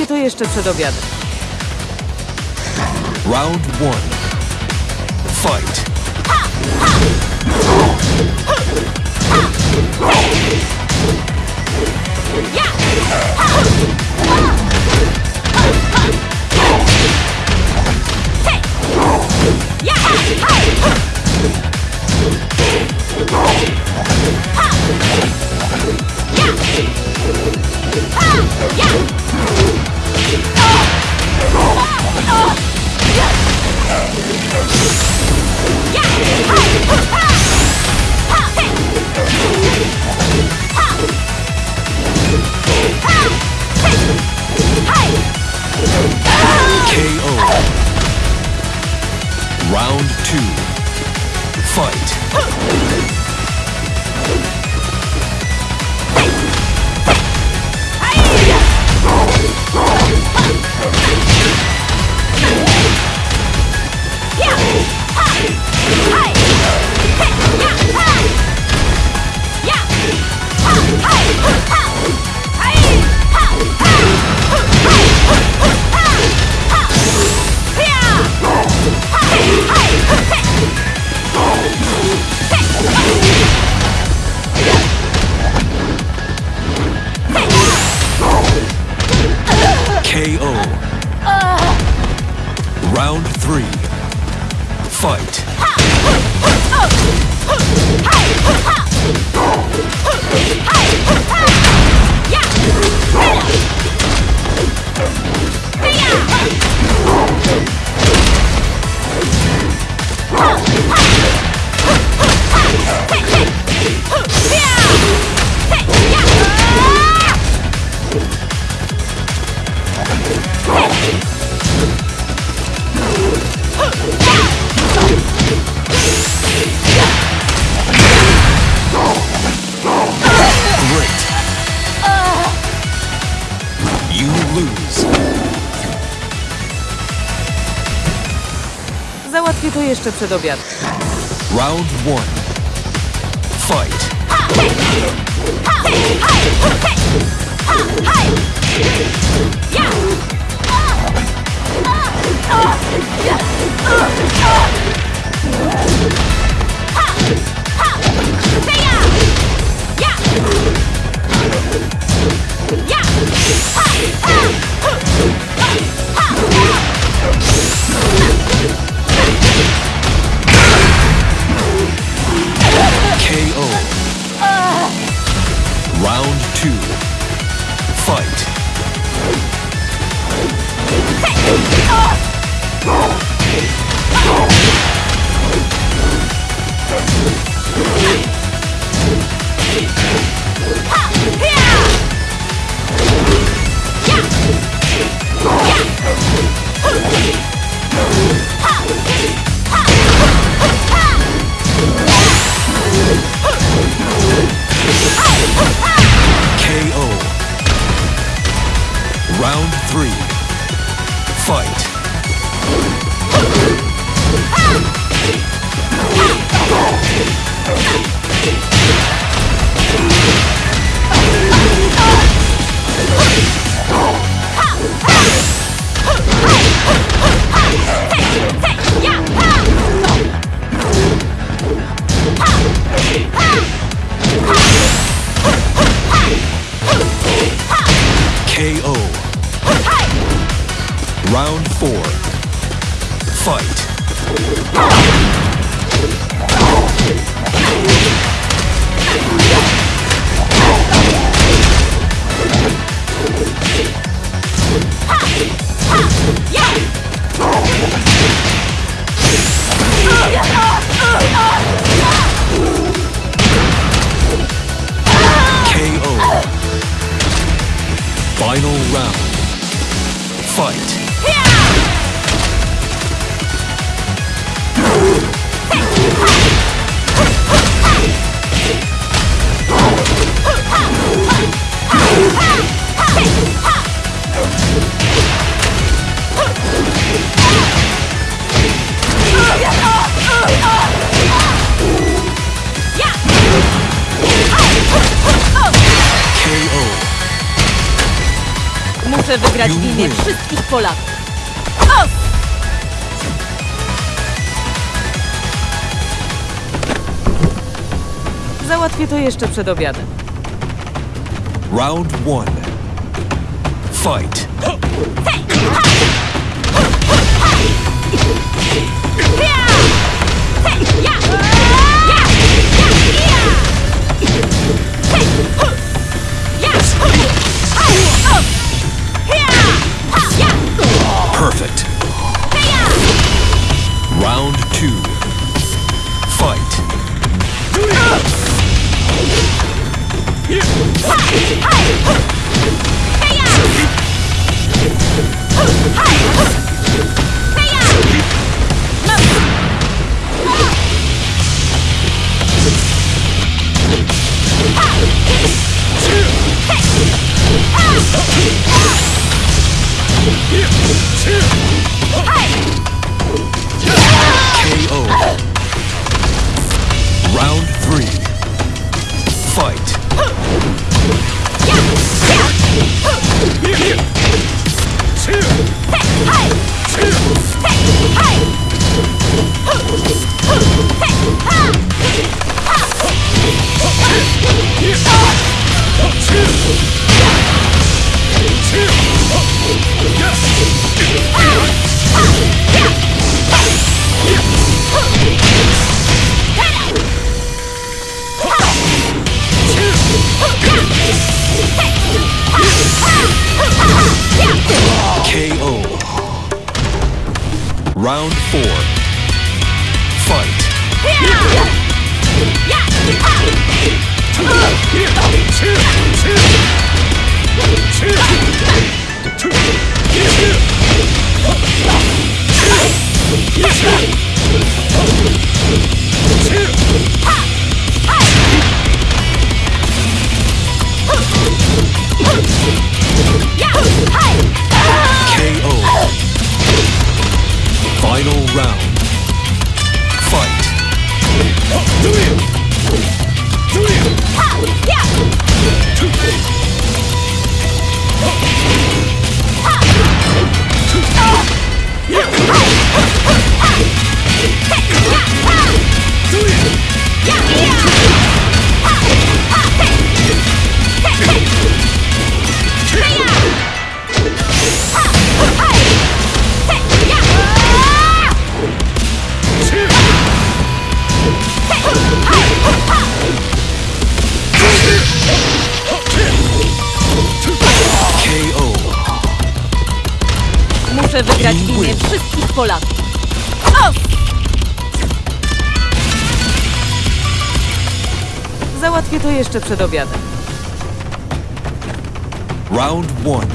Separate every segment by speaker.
Speaker 1: Załatwię to jeszcze przed obiadem.
Speaker 2: Round one. Fight. KO. Lose.
Speaker 1: Załatwię to jeszcze przed obiadem.
Speaker 2: Round one. Fight. KO. Round four. Fight. KO. Final round. Fight.
Speaker 1: Muszę wygrać w imię wszystkich Polaków. O! Załatwię to jeszcze przed obiadem.
Speaker 2: Round one. Fight. Perfect. KO.
Speaker 1: Jeszcze przed obiadem.
Speaker 2: Round one.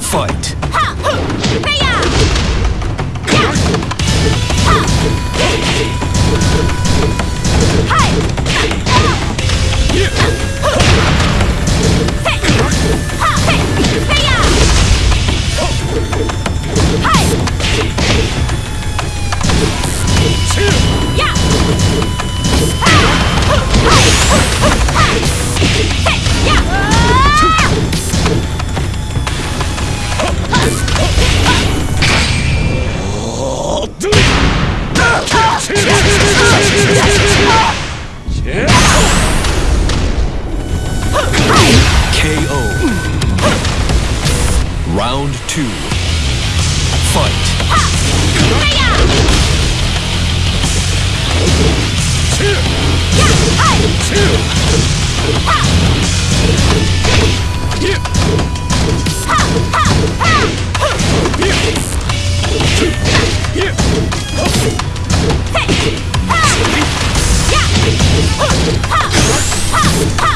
Speaker 2: Fight. KO. Round two. Fight. KO.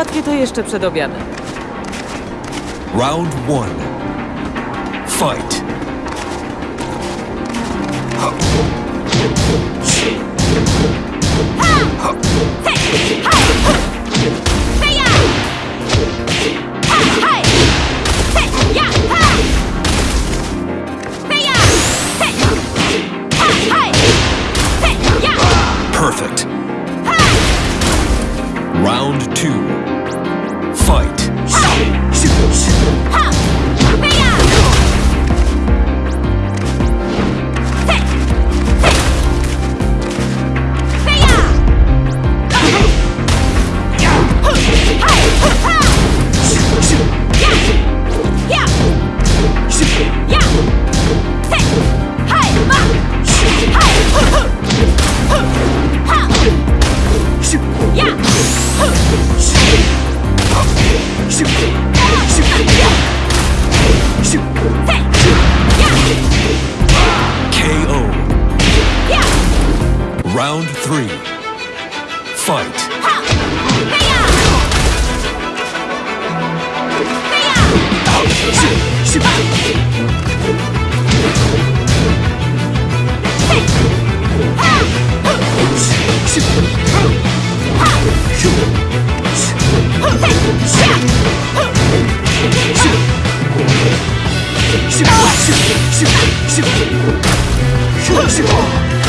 Speaker 1: Załatwię to jeszcze przed obiadem.
Speaker 2: Round one. Fight. Perfect. Round two. Fight. Round three. Fight. KO.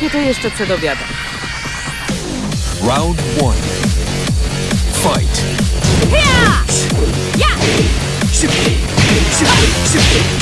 Speaker 1: Załatwię to jeszcze przed obiadem.
Speaker 2: Round one. Fight. KO.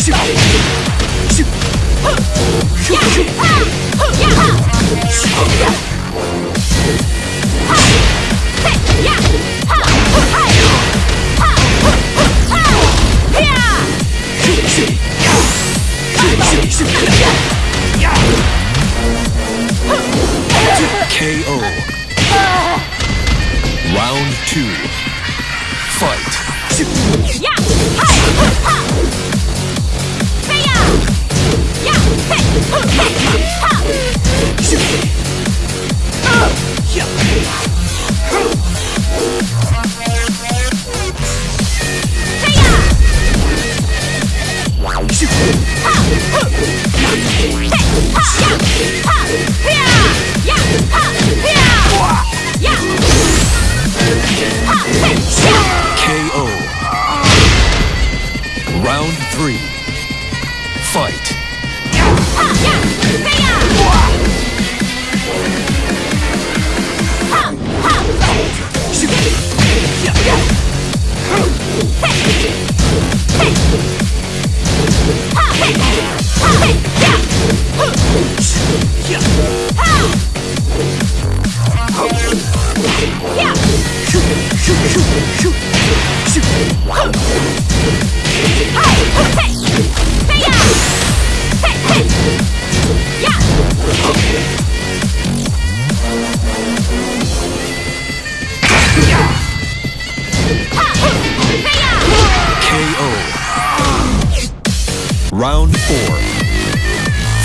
Speaker 2: Round four.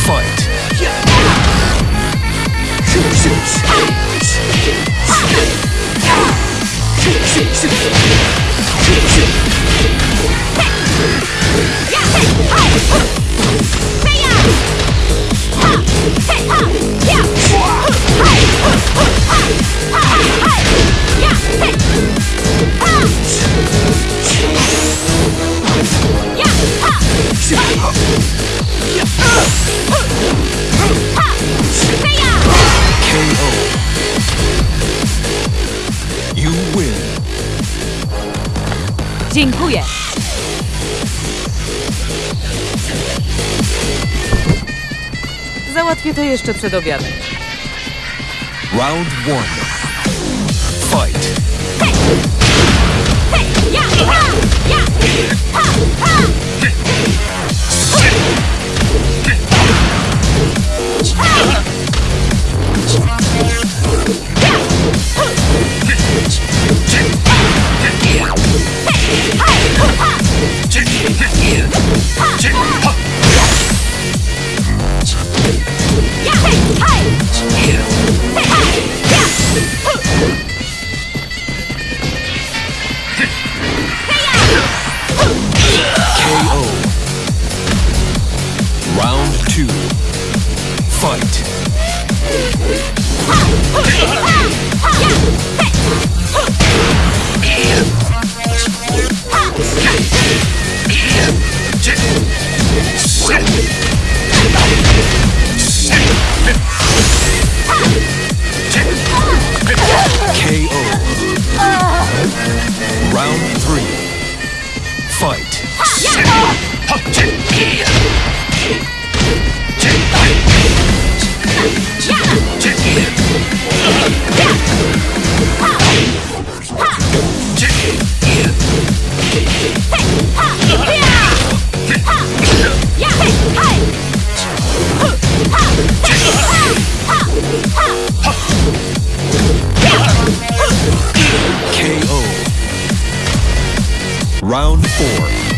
Speaker 2: Fight. Yeah!
Speaker 1: Dziękuję. Załatwię to jeszcze przed obiadem.
Speaker 2: Round one. Fight. Check! Round 4.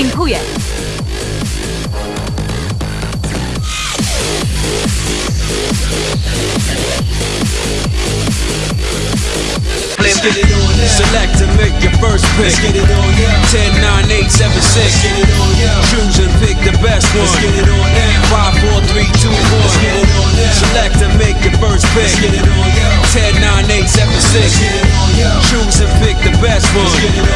Speaker 1: Dziękuję.
Speaker 3: Let's get it on now. Select to make your first pick. Let's get it on now. 10, 9, 8, 7, 6. Let's get it on now. Choose and pick the best one. Let's get it on now. 5, 4, 3, 2, 1. Let's get it on now. Select to make your first pick. Let's get it on now. 10, 9, 8, 7, 6. Let's get it on now. Choose and pick the best one. Let's get it